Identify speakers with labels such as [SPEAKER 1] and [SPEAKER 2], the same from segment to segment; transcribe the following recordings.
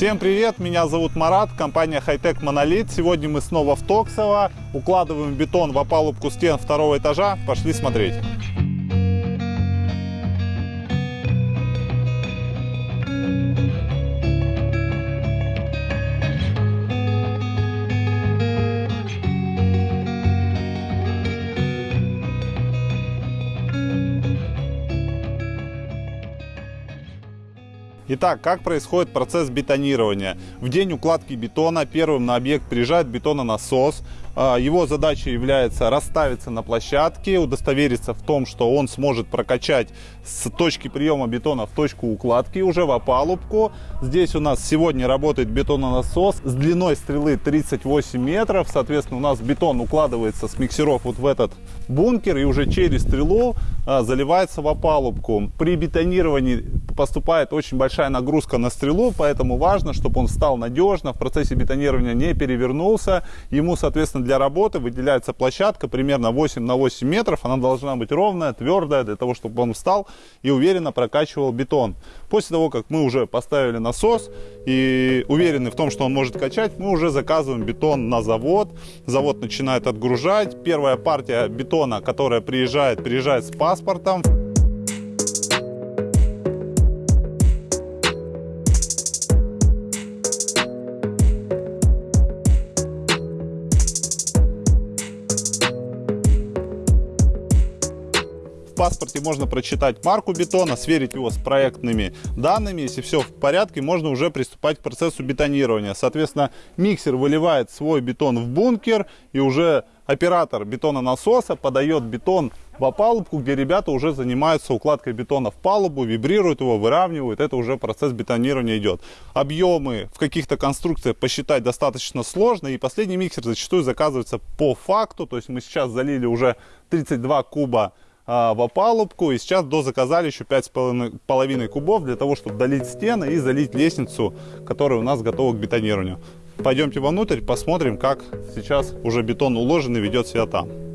[SPEAKER 1] Всем привет, меня зовут Марат, компания Hightech Monolith. Сегодня мы снова в Токсово, укладываем бетон в опалубку стен второго этажа. Пошли смотреть. Итак, как происходит процесс бетонирования? В день укладки бетона первым на объект приезжает бетононасос. А, его задача является расставиться на площадке, удостовериться в том, что он сможет прокачать с точки приема бетона в точку укладки уже в опалубку. Здесь у нас сегодня работает бетононасос с длиной стрелы 38 метров. Соответственно, у нас бетон укладывается с миксеров вот в этот бункер и уже через стрелу а, заливается в опалубку. При бетонировании поступает очень большая нагрузка на стрелу, поэтому важно, чтобы он встал надежно, в процессе бетонирования не перевернулся. Ему, соответственно, Соответственно, для работы выделяется площадка примерно 8 на 8 метров. Она должна быть ровная, твердая, для того, чтобы он встал и уверенно прокачивал бетон. После того, как мы уже поставили насос и уверены в том, что он может качать, мы уже заказываем бетон на завод. Завод начинает отгружать. Первая партия бетона, которая приезжает, приезжает с паспортом. Паспорте можно прочитать марку бетона, сверить его с проектными данными. Если все в порядке, можно уже приступать к процессу бетонирования. Соответственно, миксер выливает свой бетон в бункер и уже оператор бетононасоса подает бетон в опалубку, где ребята уже занимаются укладкой бетона в палубу, вибрируют его, выравнивают. Это уже процесс бетонирования идет. Объемы в каких-то конструкциях посчитать достаточно сложно. И последний миксер зачастую заказывается по факту. То есть мы сейчас залили уже 32 куба а, в опалубку. И сейчас дозаказали еще 5,5 кубов для того, чтобы долить стены и залить лестницу, которая у нас готова к бетонированию. Пойдемте вовнутрь, посмотрим, как сейчас уже бетон уложен и ведет себя там.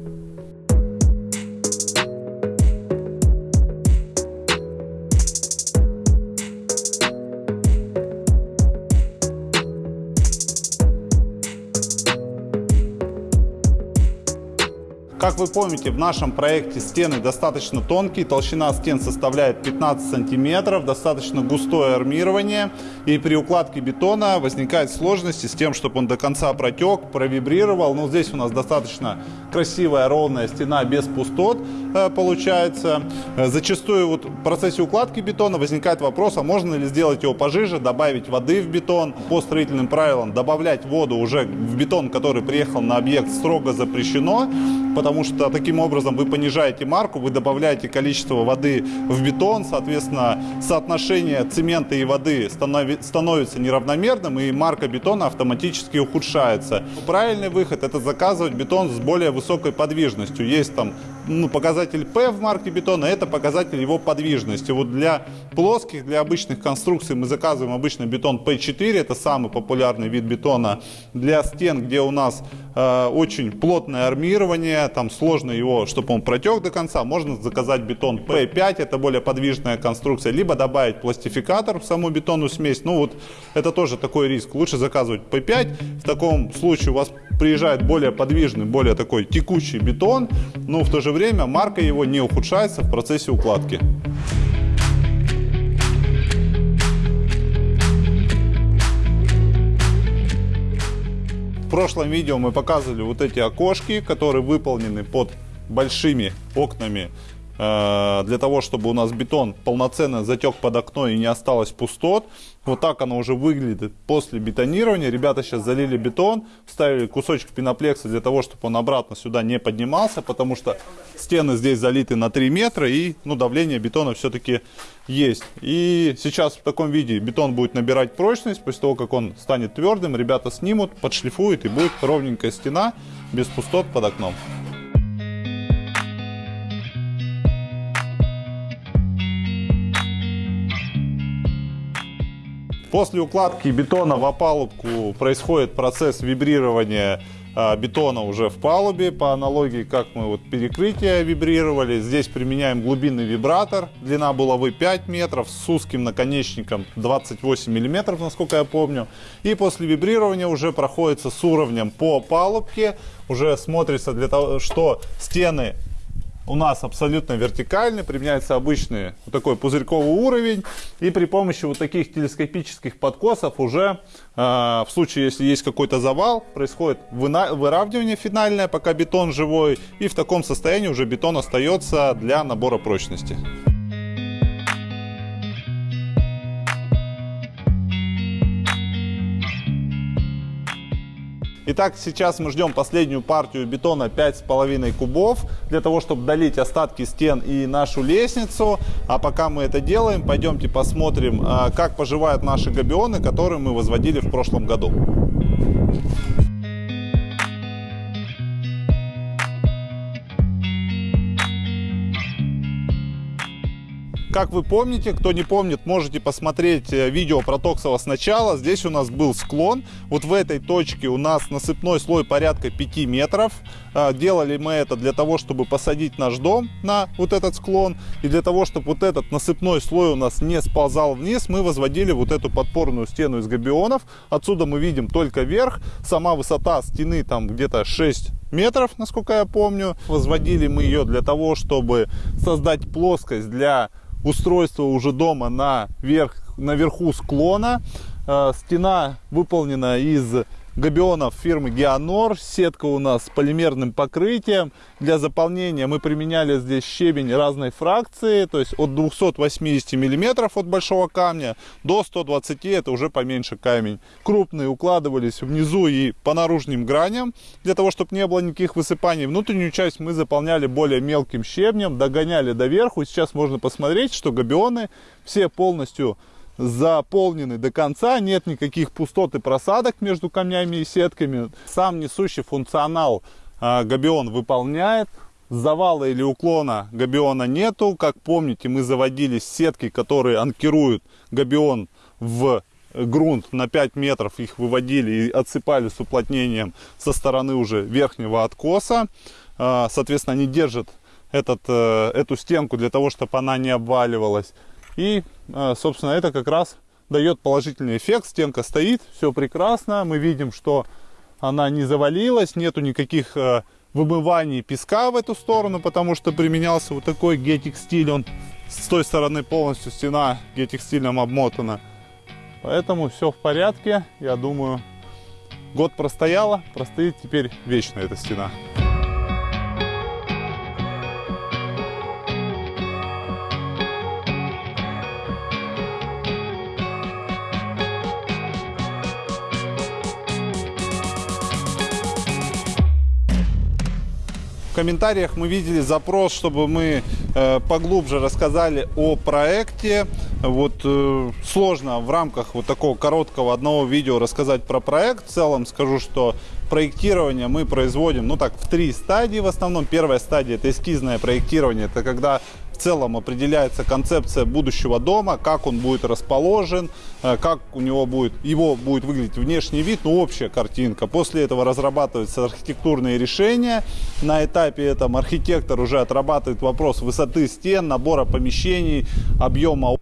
[SPEAKER 1] Как вы помните, в нашем проекте стены достаточно тонкие, толщина стен составляет 15 сантиметров, достаточно густое армирование. И при укладке бетона возникают сложности с тем, чтобы он до конца протек, провибрировал. Но здесь у нас достаточно красивая ровная стена без пустот получается. Э, зачастую вот в процессе укладки бетона возникает вопрос, а можно ли сделать его пожиже, добавить воды в бетон. По строительным правилам добавлять воду уже в бетон, который приехал на объект, строго запрещено потому что таким образом вы понижаете марку, вы добавляете количество воды в бетон, соответственно, соотношение цемента и воды становится неравномерным, и марка бетона автоматически ухудшается. Правильный выход – это заказывать бетон с более высокой подвижностью. Есть там ну, показатель P в марке бетона, это показатель его подвижности. Вот для плоских, для обычных конструкций мы заказываем обычно бетон P4, это самый популярный вид бетона. Для стен, где у нас э, очень плотное армирование, там сложно его, чтобы он протек до конца, можно заказать бетон P5, это более подвижная конструкция, либо добавить пластификатор в саму бетонную смесь. Ну вот это тоже такой риск. Лучше заказывать P5. В таком случае у вас приезжает более подвижный, более такой текучий бетон, но в то же время марка его не ухудшается в процессе укладки. В прошлом видео мы показывали вот эти окошки, которые выполнены под большими окнами для того, чтобы у нас бетон полноценно затек под окно и не осталось пустот. Вот так оно уже выглядит после бетонирования. Ребята сейчас залили бетон, вставили кусочек пеноплекса для того, чтобы он обратно сюда не поднимался, потому что стены здесь залиты на 3 метра и ну, давление бетона все-таки есть. И сейчас в таком виде бетон будет набирать прочность. После того, как он станет твердым, ребята снимут, подшлифуют и будет ровненькая стена без пустот под окном. После укладки бетона в опалубку происходит процесс вибрирования а, бетона уже в палубе, по аналогии, как мы вот перекрытие вибрировали. Здесь применяем глубинный вибратор, длина булавы 5 метров, с узким наконечником 28 миллиметров, насколько я помню. И после вибрирования уже проходится с уровнем по палубке, уже смотрится для того, что стены у нас абсолютно вертикальный, применяется обычный вот такой пузырьковый уровень. И при помощи вот таких телескопических подкосов уже э, в случае, если есть какой-то завал, происходит выравнивание финальное, пока бетон живой. И в таком состоянии уже бетон остается для набора прочности. Итак, сейчас мы ждем последнюю партию бетона 5,5 кубов, для того, чтобы долить остатки стен и нашу лестницу. А пока мы это делаем, пойдемте посмотрим, а, как поживают наши габионы, которые мы возводили в прошлом году. Как вы помните, кто не помнит, можете посмотреть э, видео про Токсово сначала. Здесь у нас был склон. Вот в этой точке у нас насыпной слой порядка 5 метров. А, делали мы это для того, чтобы посадить наш дом на вот этот склон. И для того, чтобы вот этот насыпной слой у нас не сползал вниз, мы возводили вот эту подпорную стену из габионов. Отсюда мы видим только верх. Сама высота стены там где-то 6 метров, насколько я помню. Возводили мы ее для того, чтобы создать плоскость для устройство уже дома на верх, наверху склона. Э, стена выполнена из габионов фирмы Геонор. Сетка у нас с полимерным покрытием. Для заполнения мы применяли здесь щебень разной фракции, то есть от 280 миллиметров от большого камня до 120, это уже поменьше камень. Крупные укладывались внизу и по наружным граням, для того, чтобы не было никаких высыпаний. Внутреннюю часть мы заполняли более мелким щебнем, догоняли до верху. Сейчас можно посмотреть, что габионы все полностью заполнены до конца, нет никаких пустот и просадок между камнями и сетками. Сам несущий функционал э, габион выполняет. Завала или уклона габиона нету. Как помните, мы заводили сетки, которые анкируют габион в грунт на 5 метров, их выводили и отсыпали с уплотнением со стороны уже верхнего откоса. Э, соответственно, они держат этот, э, эту стенку для того, чтобы она не обваливалась. И, э, собственно, это как раз дает положительный эффект. Стенка стоит, все прекрасно. Мы видим, что она не завалилась, нету никаких э, вымываний песка в эту сторону, потому что применялся вот такой гетекстиль. Он с той стороны полностью стена гетекстилем обмотана. Поэтому все в порядке. Я думаю, год простояла, простоит теперь вечно эта стена. Комментариях мы видели запрос, чтобы мы э, поглубже рассказали о проекте. Вот э, сложно в рамках вот такого короткого одного видео рассказать про проект. В целом скажу, что проектирование мы производим, ну так, в три стадии в основном. Первая стадия это эскизное проектирование, это когда в целом определяется концепция будущего дома, как он будет расположен, э, как у него будет, его будет выглядеть внешний вид, ну общая картинка. После этого разрабатываются архитектурные решения. На этапе этом архитектор уже отрабатывает вопрос высоты стен, набора помещений, объема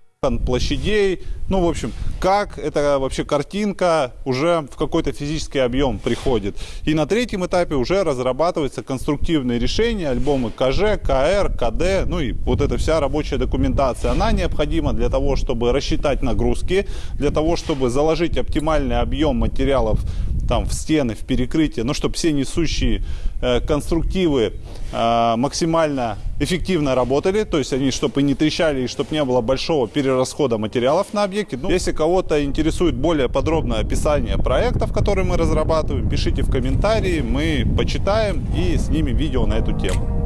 [SPEAKER 1] площадей. Ну, в общем, как эта вообще картинка уже в какой-то физический объем приходит. И на третьем этапе уже разрабатываются конструктивные решения, альбомы КЖ, КР, КД, ну и вот эта вся рабочая документация. Она необходима для того, чтобы рассчитать нагрузки, для того, чтобы заложить оптимальный объем материалов там в стены, в перекрытие, но чтобы все несущие э, конструктивы э, максимально эффективно работали, то есть они чтобы не трещали и чтобы не было большого перерасхода материалов на объекте. Ну, если кого-то интересует более подробное описание проектов, которые мы разрабатываем, пишите в комментарии, мы почитаем и снимем видео на эту тему.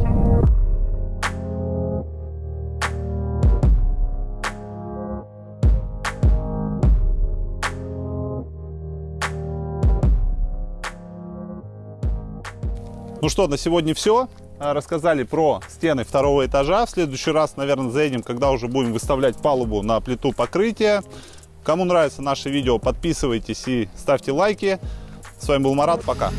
[SPEAKER 1] Ну что, на сегодня все. А, рассказали про стены второго этажа. В следующий раз, наверное, заедем, когда уже будем выставлять палубу на плиту покрытия. Кому нравится наше видео, подписывайтесь и ставьте лайки. С вами был Марат. Пока.